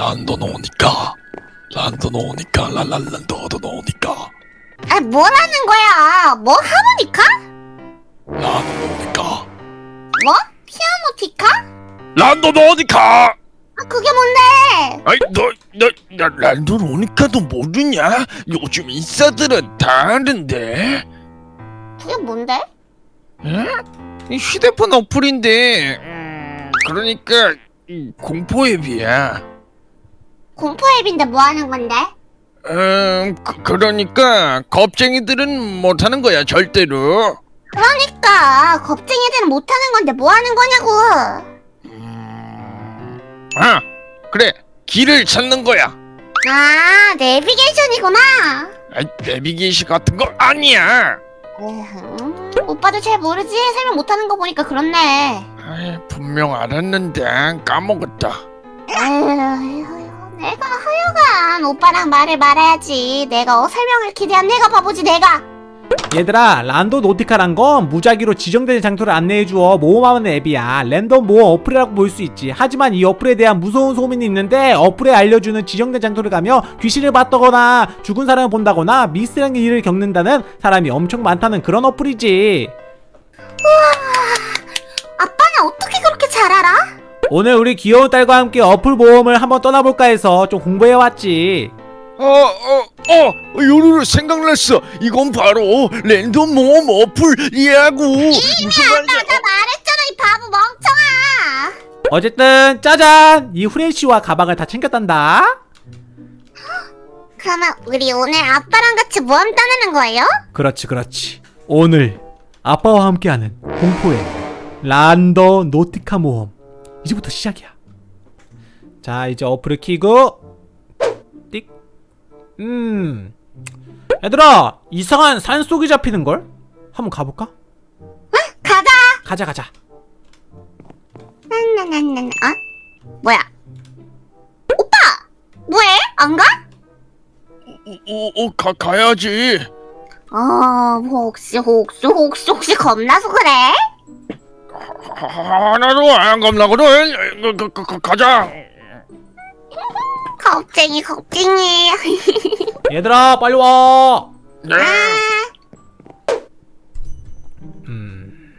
란도 노니까 란도 노니까 랄랄란도도 노니까 아 뭐라는 거야? 뭐 하모니카? 란도 노니까 뭐? 피아노티카? 란도 노니까 아 그게 뭔데? 아이 너너 란도 노니까도 모르냐? 요즘 인싸들은 다 아는데 그게 뭔데? 응? 이 휴대폰 어플인데 음, 그러니까 이 공포 앱이야 공포 앱인데 뭐 하는 건데? 음 그, 그러니까 겁쟁이들은 못하는 거야 절대로 그러니까 겁쟁이들은 못하는 건데 뭐 하는 거냐고. 음... 아 그래 길을 찾는 거야 아 내비게이션이구나. 아이 내비게이션 같은 거 아니야 음, 오빠도 잘 모르지? 설명 못하는 거 보니까 그렇네. 아이, 분명 알았는데 까먹었다 에휴, 제발 하여간 오빠랑 말을 말아야지. 내가 어 설명을 기대한 내가 바보지 내가. 얘들아 Randonautica란 건 무작위로 지정된 장소를 안내해주어 모험하는 앱이야. 랜덤 모험 어플이라고 볼 수 있지. 하지만 이 어플에 대한 무서운 소문이 있는데 어플에 알려주는 지정된 장소를 가며 귀신을 봤다거나 죽은 사람을 본다거나 미스터리한 일을 겪는다는 사람이 엄청 많다는 그런 어플이지. 우와 아빠는 어떻게 그렇게 잘 알아? 오늘 우리 귀여운 딸과 함께 어플 모험을 한번 떠나볼까 해서 좀 공부해왔지. 어 어 어 요루루 생각났어. 이건 바로 랜덤 모험 어플이라고 무슨 말이야? 나 말했잖아 이 바보 멍청아. 어쨌든 짜잔! 이 후레쉬와 가방을 다 챙겼단다. 그러면 우리 오늘 아빠랑 같이 모험 떠나는 거예요? 그렇지 그렇지. 오늘 아빠와 함께하는 공포의 란더 노티카 모험 이제부터 시작이야 자 이제 어플을 키고 띡 음 얘들아 이상한 산속이 잡히는걸? 한번 가볼까? 가자. 가자 가자 난난난난 어? 뭐야? 오빠 뭐해? 안 가? 어, 어, 가, 가야지 어 혹시 혹시 혹시 혹시 겁나서 그래? 하- 하나도 안 겁나거든 그, 그, 그, 그, 가자 겁쟁이 겁쟁이. 얘들아 빨리 와 네. 아, 음.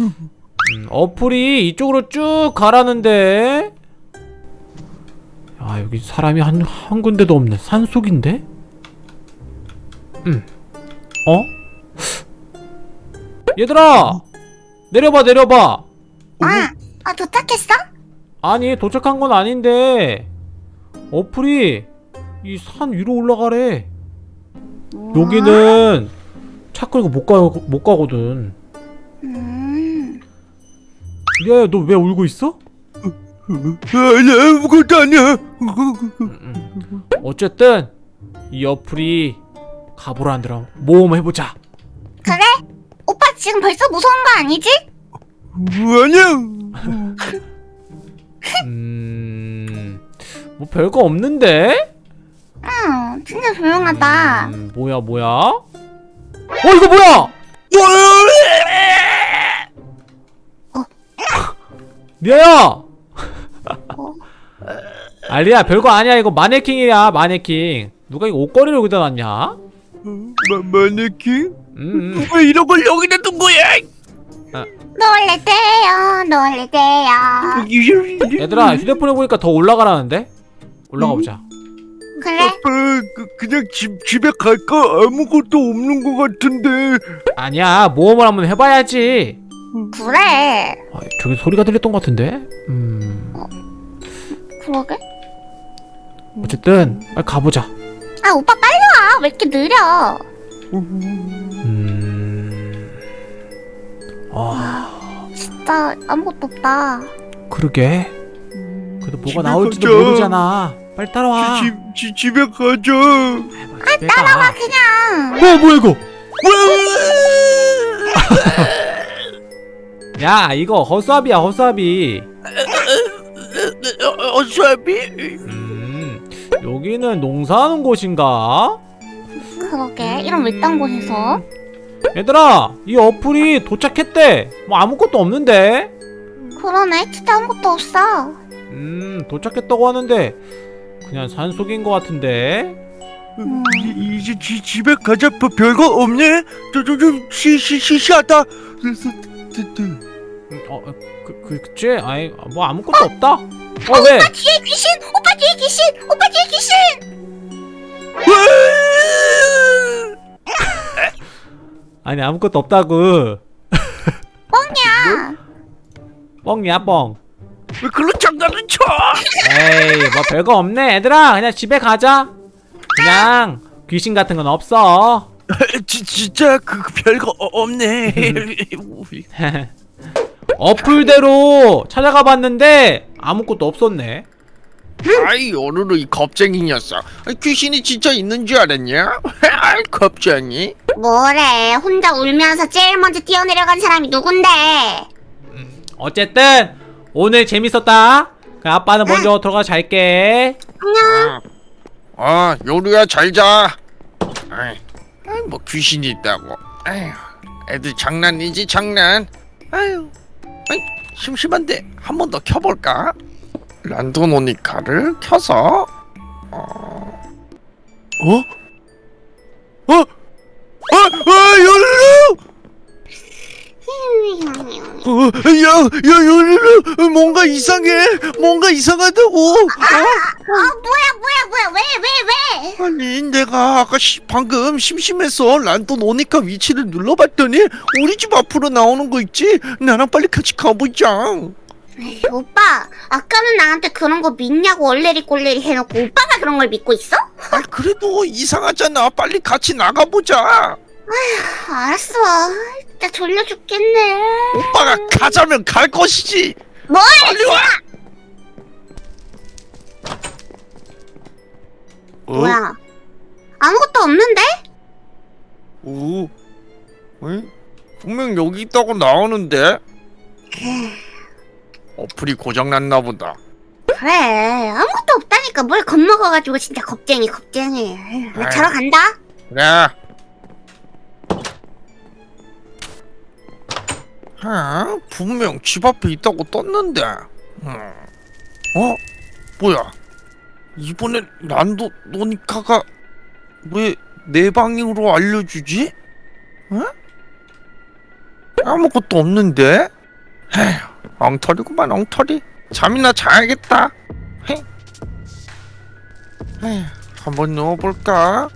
음, 어플이 이쪽으로 쭉 가라는데 아 여기 사람이 한, 한 군데도 없네 산속인데? 음. 어? 얘들아 내려봐 내려봐. 아, 아 도착했어? 아니 도착한 건 아닌데. 어플이 이 산 위로 올라가래. 여기는 차 끌고 못, 가, 못 가거든. 음. 야야 너 왜 울고 있어? 아무것도 아니야. 어쨌든 이 어플이 가보라는대로 모험 해보자. 그래? 지금 벌써 무서운 거 아니지? 아니야 음 뭐 별거 없는데? 응, 진짜 조용하다. 음, 뭐야 뭐야? 어 이거 뭐야? 미아야 알리야 별거 아니야 이거 마네킹이야 마네킹 누가 이거 옷걸이를 여기다 놨냐? 마, 마네킹? 음, 왜 이런 걸 여기다 둔 거야 놀래 때요, 놀래 때요. 얘들아 휴대폰에 보니까 더 올라가라는데? 올라가 보자 그래? 아빠 그, 그냥 집, 집에 갈까? 아무것도 없는 것 같은데 아니야 모험을 한번 해봐야지 그래. 아, 저기 소리가 들렸던 것 같은데? 음 그러게? 어쨌든 빨리 가보자 아, 오빠 빨리 와. 왜 이렇게 느려? 아 진짜 아무것도 없다. 그러게 그래도 뭐가 나올지도 가자. 모르잖아 빨리 따라와 집, 집, 집에 가자 아 따라와 그냥. 어 뭐야 이거 야 이거 허수아비야 허수아비 어차피 음 여기는 농사하는 곳인가? 그러게. 이런 외딴 곳에서. 얘들아 이 어플이 도착했대 뭐 아무것도 없는데 그러네. 진짜 아무것도 없어. 음 도착했다고 하는데 그냥 산속인 것 같은데 이, 이제 지, 집에 가자 별- 별거 없네 저저좀 시시 시시하다 음, 어, 어, 그, 그, 그치? 아이, 뭐 아무것도 없다. 어, 왜? 뒤에 귀신! 오빠 뒤에 귀신! 오빠 뒤에 귀신! 아니, 아무것도 없다고. 뻥이야! 뻥이야, 뻥. 왜 그런 장난을 쳐 에이, 뭐 별거 없네. 얘들아, 그냥 집에 가자. 그냥 귀신 같은 건 없어. 지, 진짜 그, 그 별거 어- 없네 어플대로 찾아가 봤는데 아무것도 없었네. 아이 오늘은 이 겁쟁이 녀석 귀신이 진짜 있는 줄 알았냐? 아이 겁쟁이 뭐래 혼자 울면서 제일 먼저 뛰어내려간 사람이 누군데? 어쨌든 오늘 재밌었다. 그 아빠는 먼저 들어가 잘게. 안녕 아 요리야 잘자 아이, 뭐 귀신이 있다고 아휴 애들 장난이지 장난 아유 아이 심심한데 한 번 더 켜볼까? 란도노니카를 켜서 어... 어? 어? 아, 아, 열루! 어, 야, 야, 열루! 뭔가 이상해! 뭔가 이상하다고! 어? 어 뭐야 뭐야 뭐야 왜 왜 왜? 아니, 내가 아까 시, 방금 심심해서 란돈 오니까 위치를 눌러봤더니 우리 집 앞으로 나오는 거 있지? 나랑 빨리 같이 가보자. 에이, 오빠 아까는 나한테 그런 거 믿냐고 얼레리 꼴레리 해놓고 오빠가 그런 걸 믿고 있어? 아, 그래도 이상하잖아. 빨리 같이 나가보자. 알았어 진짜 졸려 죽겠네 오빠가 가자면 갈 것이지. 뭘? 빨리 와! 어? 뭐야 아무것도 없는데? 오, 응? 분명 여기 있다고 나오는데 어플이 고장났나 보다 그래 아무것도 없다니까 뭘 겁먹어가지고 진짜 겁쟁이 겁쟁이 나 자러 간다 그래. 아, 분명 집 앞에 있다고 떴는데. 음. 어? 뭐야? 이번에 란도 노니카가 왜 내 방향으로 알려주지? 어? 아무것도 없는데? 에휴, 엉터리구만 엉터리. 잠이나 자야겠다. 헤. 에휴, 한번 누워볼까?